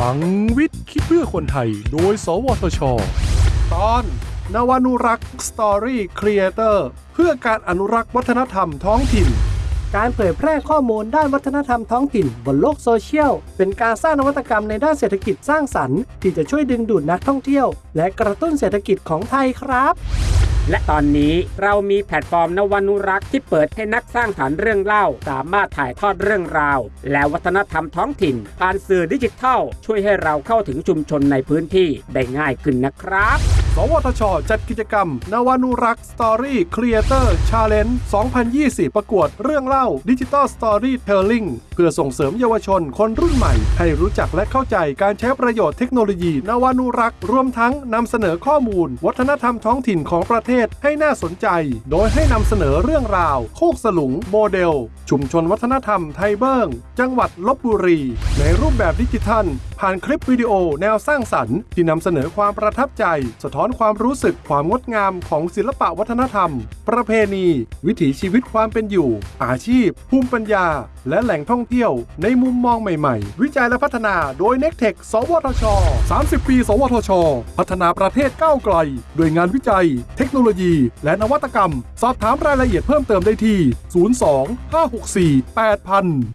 พลังวิทย์คิดเพื่อคนไทย โดย สวทช ตอนนวานุรักษ์ Story Creator เพื่อการอนุรักษ์วัฒนธรรมท้องถิ่น การเผยแพร่ข้อมูลด้านวัฒนธรรมท้องถิ่น บนโลกโซเชียล เป็นการสร้างนวัตกรรมในด้านเศรษฐกิจสร้างสรรค์ ที่จะช่วยดึงดูดนักท่องเที่ยว และกระตุ้นเศรษฐกิจของไทยครับ และตอนนี้เรามีแพลตฟอร์มนวานุรักษ์ที่เปิดให้นักสร้างสรรค์เรื่องเล่า สามารถถ่ายทอดเรื่องราว และวัฒนธรรมท้องถิ่น ผ่านสื่อดิจิทัล ช่วยให้เราเข้าถึงชุมชนในพื้นที่ได้ง่ายขึ้นนะครับ สวทช จัดกิจกรรม นวานุรักษ์ Story Creator Ch allenge 2020 ประกวดเรื่องเล่า Digital Storytelling เพื่อส่งเสริมเยาวชนคนรุ่นใหม่ ให้รู้จักและเข้าใจการใช้ประโยชน์เทคโนโลยี นวานุรักษ์รวมทั้งนำเสนอข้อมูล วัฒนธรรมท้องถิ่นของประเทศให้น่าสนใจ โดยให้นำเสนอเรื่องราว โคกสลุงโมเดล ชุมชนวัฒนธรรมไทยเบิ้งจังหวัดลบบุรี ในรูปแบบดิจิทัล ผ่านคลิปวิดีโอแนวสร้างสรรค์ ที่นำเสนอความประทับใจ สะท้อนความรู้สึกความงดงามของศิลปะวัฒนธรรม ประเพณี วิถีชีวิตความเป็นอยู่ อาชีพ ภูมิปัญญา และแหล่งท่องเที่ยว ในมุมมองใหม่ๆ วิจัยและพัฒนาโดย n e c t e c h สวทช 30 ปี สวทช พัฒนาประเทศก้าวไกลด้วยงานวิจัย เทคโนโลยี และนวัตกรรม สอบถามรายละเอียดเพิ่มเติมได้ที่ 02 564 8000